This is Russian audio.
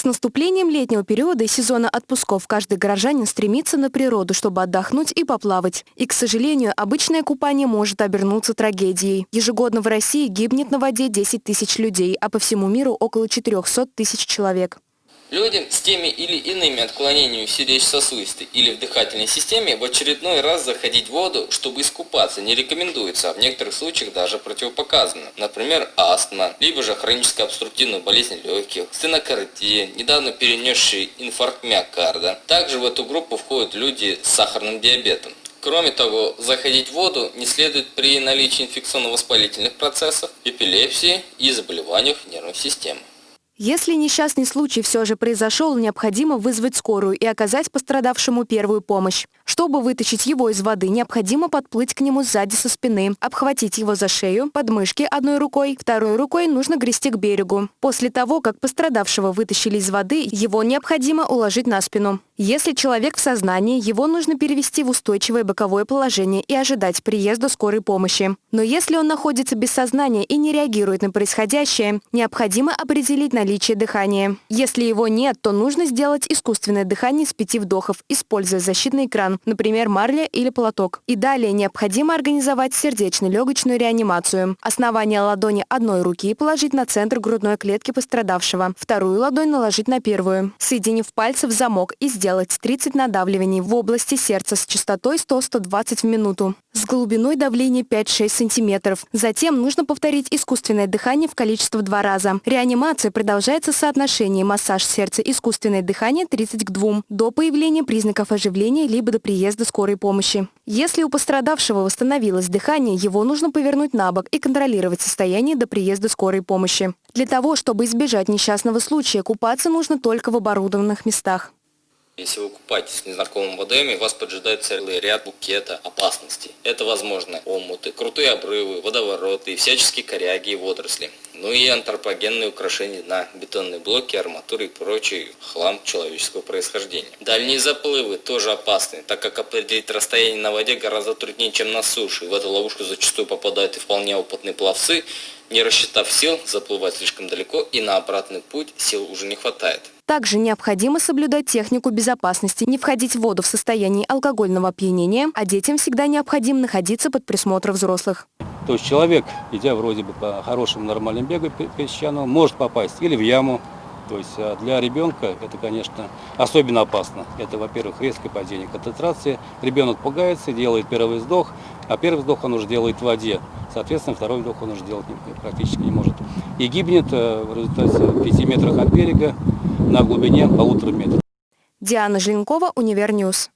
С наступлением летнего периода и сезона отпусков каждый горожанин стремится на природу, чтобы отдохнуть и поплавать. И, к сожалению, обычное купание может обернуться трагедией. Ежегодно в России гибнет на воде 10 тысяч людей, а по всему миру около 400 тысяч человек. Людям с теми или иными отклонениями в сердечно-сосудистой или в дыхательной системе в очередной раз заходить в воду, чтобы искупаться, не рекомендуется, а в некоторых случаях даже противопоказано. Например, астма, либо же хроническая обструктивная болезнь легких, стенокардия, недавно перенесший инфаркт миокарда. Также в эту группу входят люди с сахарным диабетом. Кроме того, заходить в воду не следует при наличии инфекционно-воспалительных процессов, эпилепсии и заболеваниях нервной системы. Если несчастный случай все же произошел, необходимо вызвать скорую и оказать пострадавшему первую помощь. Чтобы вытащить его из воды, необходимо подплыть к нему сзади со спины, обхватить его за шею, подмышки одной рукой, второй рукой нужно грести к берегу. После того, как пострадавшего вытащили из воды, его необходимо уложить на спину. Если человек в сознании, его нужно перевести в устойчивое боковое положение и ожидать приезда скорой помощи. Но если он находится без сознания и не реагирует на происходящее, необходимо определить наличие дыхания. Если его нет, то нужно сделать искусственное дыхание с пяти вдохов, используя защитный экран, например, марля или платок. И далее необходимо организовать сердечно-легочную реанимацию. Основание ладони одной руки положить на центр грудной клетки пострадавшего, вторую ладонь наложить на первую. Соединив пальцы в замок и сделать сделать 30 надавливаний в области сердца с частотой 100-120 в минуту с глубиной давления 5-6 см. Затем нужно повторить искусственное дыхание в количестве в два раза. Реанимация продолжается в массаж сердца искусственное дыхание 30 к 2 до появления признаков оживления либо до приезда скорой помощи. Если у пострадавшего восстановилось дыхание, его нужно повернуть на бок и контролировать состояние до приезда скорой помощи. Для того, чтобы избежать несчастного случая, купаться нужно только в оборудованных местах. Если вы купаетесь в незнакомом водоеме, вас поджидает целый ряд букета опасностей. Это, возможно, омуты, крутые обрывы, водовороты, всяческие коряги и водоросли. Ну и антропогенные украшения на бетонные блоки, арматуры и прочий хлам человеческого происхождения. Дальние заплывы тоже опасны, так как определить расстояние на воде гораздо труднее, чем на суше. В эту ловушку зачастую попадают и вполне опытные пловцы, не рассчитав сил, заплывать слишком далеко и на обратный путь сил уже не хватает. Также необходимо соблюдать технику безопасности, не входить в воду в состоянии алкогольного опьянения, а детям всегда необходимо находиться под присмотром взрослых. То есть человек, идя вроде бы по хорошему нормальному бегу песчаному, может попасть или в яму, то есть а для ребенка это, конечно, особенно опасно. Это, во-первых, резкое падение концентрации. Ребенок пугается, делает первый вздох, а первый вздох он уже делает в воде. Соответственно, второй вдох он уже делать практически не может. И гибнет э, в результате в 5 метрах от берега на глубине полутора метров. Диана Желенкова, Универ News.